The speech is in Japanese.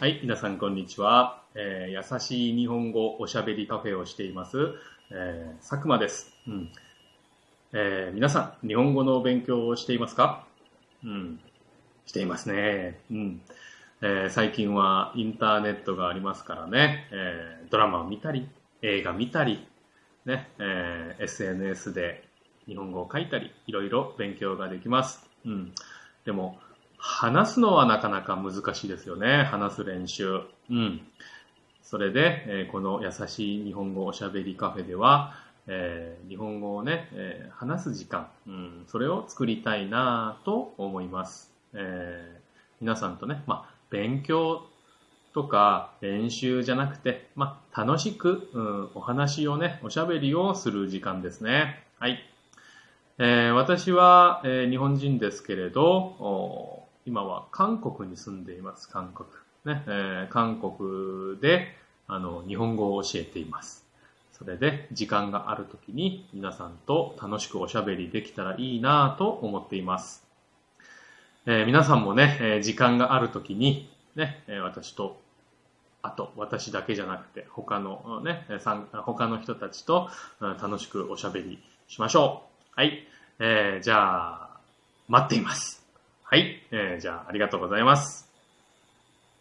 はい、皆さんこんにちは。えー優しい日本語おしゃべりカフェをしています、えー佐久間です。うんえー皆さん、日本語の勉強をしていますか？うん、していますね。うんえー最近はインターネットがありますからね、えードラマを見たり、映画見たり、ねえー SNS で日本語を書いたり、いろいろ勉強ができます。うん、でも、話すのはなかなか難しいですよね。話す練習。うん。それで、えーこの優しい日本語おしゃべりカフェでは、えー日本語をね、えー話す時間、うん、それを作りたいなと思います。え皆さんとね、まあ、勉強とか練習じゃなくて、まあ、楽しく、うん、お話をね、おしゃべりをする時間ですね。はい。え私は、え日本人ですけれど、今は韓国に住んでいます、韓国。ね、えー韓国で、あの、日本語を教えています。それで、時間があるときに皆さんと楽しくおしゃべりできたらいいなと思っています。えー皆さんもね、えー時間があるときに、ね、え私と、あと私だけじゃなくて、他のね、他の人たちと楽しくおしゃべりしましょう。はい。えーじゃあ、待っています。はい。えーじゃあ、ありがとうございます。